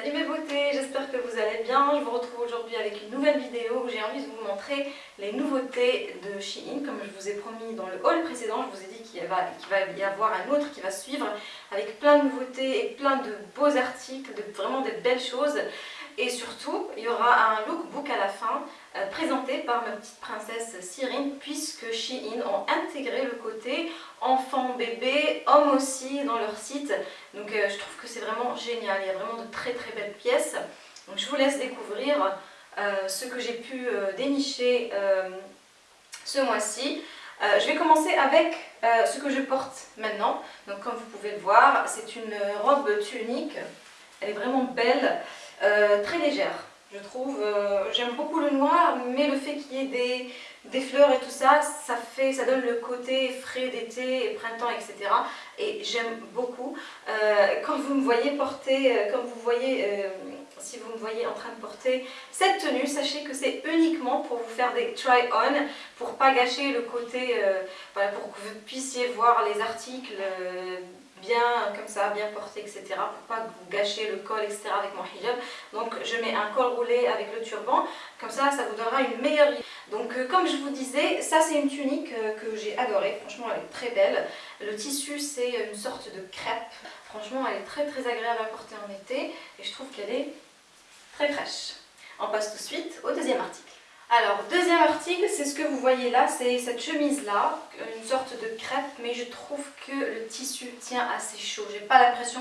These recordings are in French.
Salut mes beautés, j'espère que vous allez bien. Je vous retrouve aujourd'hui avec une nouvelle vidéo où j'ai envie de vous montrer les nouveautés de Shein. Comme je vous ai promis dans le haul précédent, je vous ai dit qu'il va, y avoir un autre qui va suivre avec plein de nouveautés et plein de beaux articles, de vraiment des belles choses. Et surtout, il y aura un lookbook à la fin euh, par ma petite princesse Cyrine puisque Shein ont intégré le côté enfant, bébé, homme aussi dans leur site. Donc euh, je trouve que c'est vraiment génial, il y a vraiment de très très belles pièces. Donc je vous laisse découvrir euh, ce que j'ai pu dénicher ce mois-ci. je vais commencer avec ce que je porte maintenant. Donc comme vous pouvez le voir, c'est une robe tunique. Elle est vraiment belle. Euh, très légère, je trouve. Euh, j'aime beaucoup le noir, mais le fait qu'il y ait des, des, fleurs et tout ça, ça, fait, ça donne le côté frais d'été et printemps, etc. Et j'aime beaucoup. Euh, quand vous me voyez porter, comme vous voyez, si vous me voyez en train de porter cette tenue, sachez que c'est uniquement pour vous faire des try-on, pour pas gâcher le côté, voilà, pour que vous puissiez voir les articles bien comme ça, bien porté, etc. pour pas vous gâcher le col, etc. avec mon hijab. Je mets un col roulé avec le turban, comme ça, ça vous donnera une meilleure. Donc euh, comme je vous disais, ça c'est une tunique euh, que j'ai adorée, franchement elle est très belle. Le tissu c'est une sorte de crêpe, franchement elle est très très agréable à porter en été et je trouve qu'elle est très fraîche. On passe tout de suite au deuxième article. Alors, deuxième article, c'est ce que vous voyez là, c'est cette chemise-là, une sorte de crêpe, mais je trouve que le tissu tient assez chaud. J'ai pas l'impression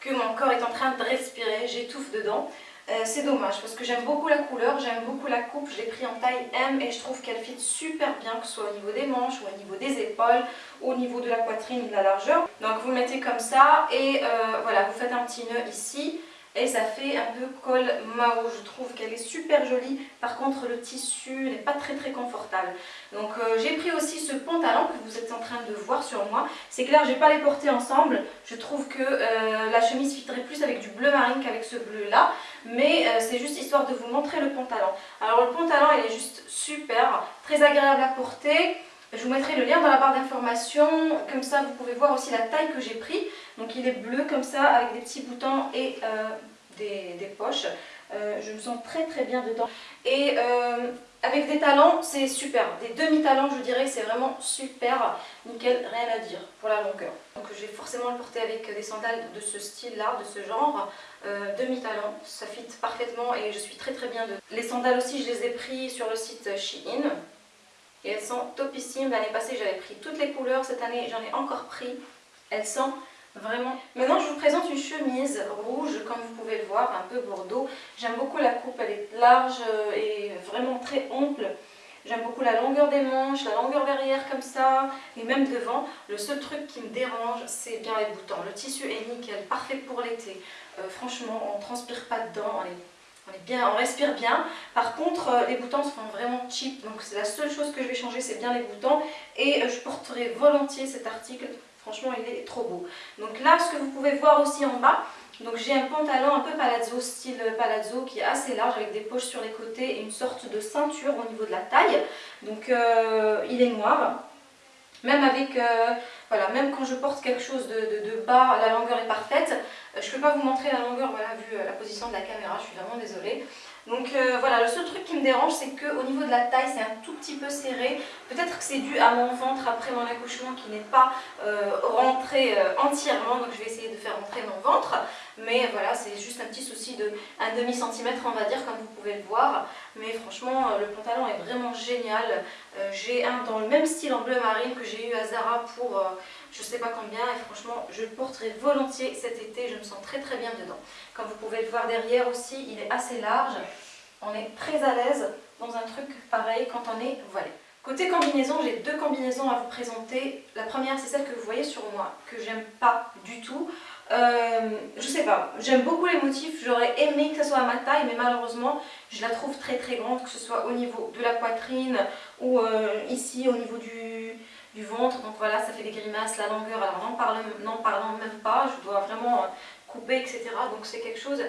que mon corps est en train de respirer, j'étouffe dedans. Euh, c'est dommage parce que j'aime beaucoup la couleur, j'aime beaucoup la coupe, je l'ai pris en taille M et je trouve qu'elle fit super bien, que ce soit au niveau des manches ou au niveau des épaules, au niveau de la poitrine ou de la largeur. Donc vous mettez comme ça et euh, voilà, vous faites un petit nœud ici et ça fait un peu col Mao. Je trouve qu'elle est super jolie. Par contre, le tissu n'est pas très très confortable. Donc euh, j'ai pris aussi ce pantalon que vous êtes en train de voir sur moi. C'est clair, je vais pas les porter ensemble. Je trouve que la chemise fitterait plus avec du bleu marine qu'avec ce bleu là. Mais euh, c'est juste histoire de vous montrer le pantalon. Alors le pantalon, il est juste super, très agréable à porter. Je vous mettrai le lien dans la barre d'information, comme ça vous pouvez voir aussi la taille que j'ai pris. Donc il est bleu comme ça avec des petits boutons et euh, des, poches. Euh, je me sens très très bien dedans. Et avec des talons, c'est super. Des demi-talons, je dirais, c'est vraiment super. Nickel, rien à dire pour la longueur. Donc je vais forcément le porter avec des sandales de ce style-là, de ce genre. demi-talons, ça fit parfaitement et je suis très très bien dedans. Les sandales aussi, je les ai pris sur le site Shein. Et elles sont topissimes. L'année passée, j'avais pris toutes les couleurs. Cette année, j'en ai encore pris. Elles sont vraiment... Maintenant, je vous présente une chemise rouge, comme vous pouvez le voir, un peu bordeaux. J'aime beaucoup la coupe. Elle est large et vraiment très ample. J'aime beaucoup la longueur des manches, la longueur derrière comme ça, et même devant. Le seul truc qui me dérange, c'est bien les boutons. Le tissu est nickel, parfait pour l'été. Euh, franchement, on ne transpire pas dedans, on on, est bien, on respire bien. Par contre, euh, les boutons sont vraiment cheap, donc c'est la seule chose que je vais changer, c'est bien les boutons. Et euh, je porterai volontiers cet article, franchement il est trop beau. Donc là, ce que vous pouvez voir aussi en bas, donc j'ai un pantalon un peu palazzo, style palazzo, qui est assez large avec des poches sur les côtés et une sorte de ceinture au niveau de la taille. Donc euh, il est noir. Voilà, même quand je porte quelque chose de bas, la longueur est parfaite. Euh, je ne peux pas vous montrer la longueur, voilà, vu euh, la position de la caméra, je suis vraiment désolée. Donc euh, voilà, le seul truc qui me dérange, c'est qu'au niveau de la taille, c'est un tout petit peu serré. Peut-être que c'est dû à mon ventre après mon accouchement qui n'est pas rentré entièrement, donc je vais essayer de faire rentrer mon ventre. Mais voilà, c'est juste un petit souci de un demi centimètre, on va dire, comme vous pouvez le voir. Mais franchement, le pantalon est vraiment génial. j'ai un dans le même style en bleu marine que j'ai eu à Zara pour je sais pas combien et franchement je le porterai volontiers cet été, je me sens très très bien dedans. Comme vous pouvez le voir derrière aussi, il est assez large, on est très à l'aise dans un truc pareil quand on est voilé. Côté combinaison, j'ai deux combinaisons à vous présenter. La première, c'est celle que vous voyez sur moi, que j'aime pas du tout. Euh, je sais pas, j'aime beaucoup les motifs, j'aurais aimé que ça soit à ma taille, mais malheureusement, je la trouve très très grande, que ce soit au niveau de la poitrine ou euh, ici au niveau du, ventre. Donc voilà, ça fait des grimaces, la longueur, alors n'en parlant, parlant même pas, je dois vraiment euh, couper, etc. Donc c'est quelque chose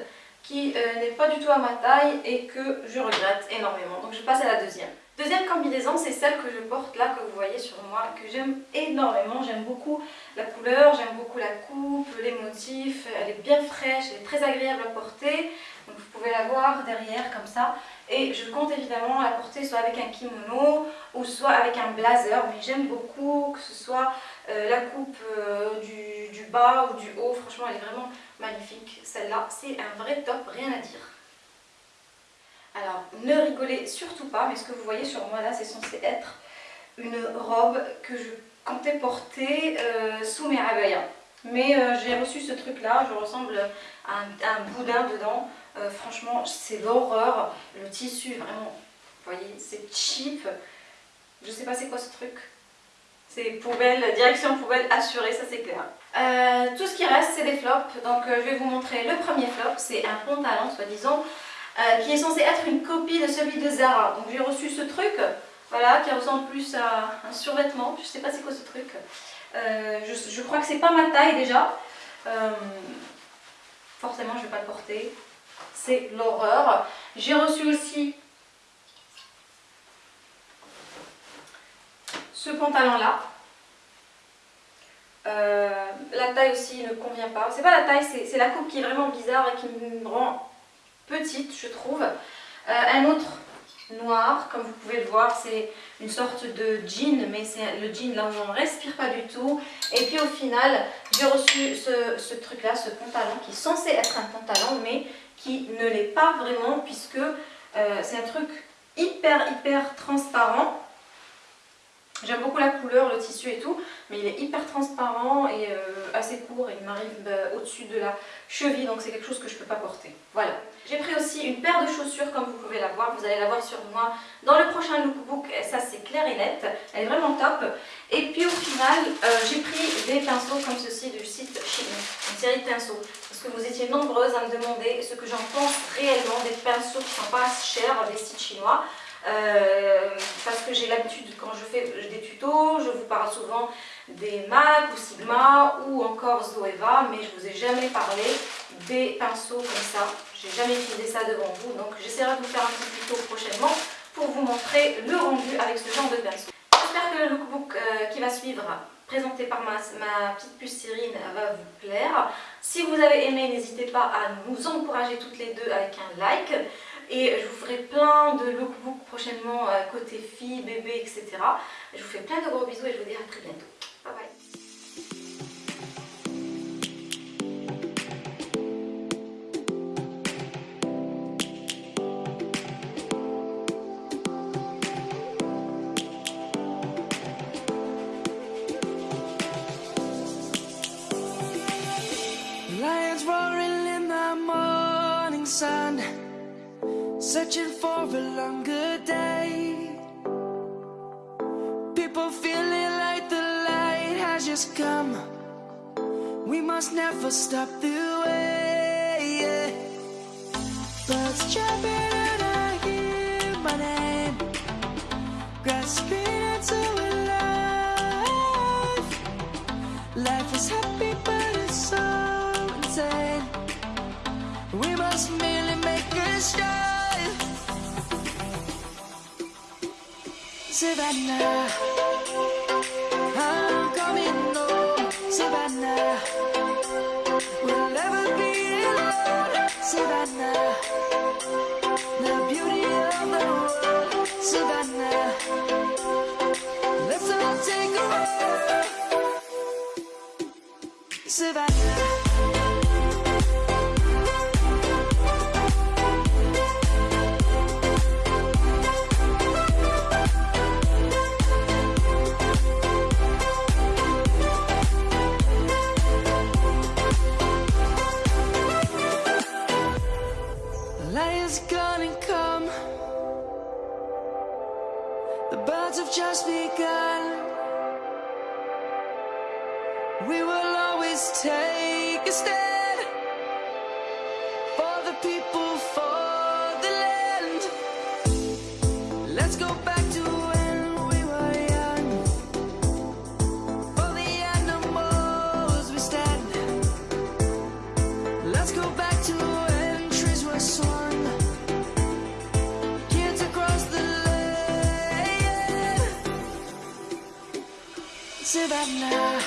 qui n'est pas du tout à ma taille et que je regrette énormément. Donc je passe à la deuxième. Deuxième combinaison, c'est celle que je porte là, que vous voyez sur moi, que j'aime énormément. J'aime beaucoup la couleur, j'aime beaucoup la coupe, les motifs. Elle est bien fraîche, elle est très agréable à porter. Donc vous pouvez la voir derrière comme ça. Et je compte évidemment la porter soit avec un kimono ou soit avec un blazer. Mais j'aime beaucoup que ce soit euh, la coupe euh, du, du bas ou du haut. Franchement, elle est vraiment magnifique. Celle-là, c'est un vrai top, rien à dire. Alors, ne rigolez surtout pas, mais ce que vous voyez sur moi là, c'est censé être une robe que je comptais porter euh, sous mes abayas. Mais euh, j'ai reçu ce truc là, je ressemble à un, boudin dedans. Euh, franchement, c'est l'horreur. Le tissu, vraiment, vous voyez, c'est cheap. Je sais pas c'est quoi ce truc. C'est poubelle, direction poubelle assurée, ça c'est clair. tout ce qui reste, c'est des flops. Donc je vais vous montrer le premier flop. C'est un pantalon, soi-disant, euh, qui est censé être une copie de celui de Zara. Donc j'ai reçu ce truc, voilà, qui ressemble plus à un survêtement. Je sais pas c'est quoi ce truc. Euh, je, crois que c'est pas ma taille déjà. Euh, forcément je vais pas le porter. C'est l'horreur. J'ai reçu aussi ce pantalon là. la taille aussi ne convient pas. C'est pas la taille, c'est la coupe qui est vraiment bizarre et qui me rend petite, je trouve. Euh, un autre noir, comme vous pouvez le voir, c'est une sorte de jean, mais c'est le jean là où on ne respire pas du tout. Et puis au final, j'ai reçu ce, truc-là, ce pantalon, qui est censé être un pantalon, mais qui ne l'est pas vraiment, puisque euh, c'est un truc hyper, hyper transparent. J'aime beaucoup la couleur, le tissu et tout, mais il est hyper transparent et euh, assez court et il m'arrive bah, au-dessus de la cheville, donc c'est quelque chose que je ne peux pas porter. Voilà. J'ai pris aussi une paire de chaussures comme vous pouvez la voir, vous allez la voir sur moi dans le prochain lookbook, ça c'est clair et net, elle est vraiment top. Et puis au final, euh, j'ai pris des pinceaux comme ceci du site Shein, une série de pinceaux. Parce que vous étiez nombreuses à me demander ce que j'en pense réellement des pinceaux qui sont pas chers des sites chinois. Euh, parce que j'ai l'habitude, quand je fais des tutos, je vous parle souvent des MAC ou Sigma ou encore Zoeva, mais je ne vous ai jamais parlé des pinceaux comme ça. J'ai jamais utilisé ça devant vous, donc j'essaierai de vous faire un petit tuto prochainement pour vous montrer le rendu avec ce genre de pinceau. J'espère que le lookbook euh, qui va suivre présenté par ma, ma, petite puce Cyrine va vous plaire. Si vous avez aimé, n'hésitez pas à nous encourager toutes les deux avec un like. Et je vous ferai plein de lookbooks prochainement euh, côté filles, bébés, etc. Je vous fais plein de gros bisous et je vous dis à très bientôt. Bye bye searching for a longer day. People feeling like the light has just come. We must never stop the way Savannah. I'm coming home Savannah just begun. We will always take a stand Savannah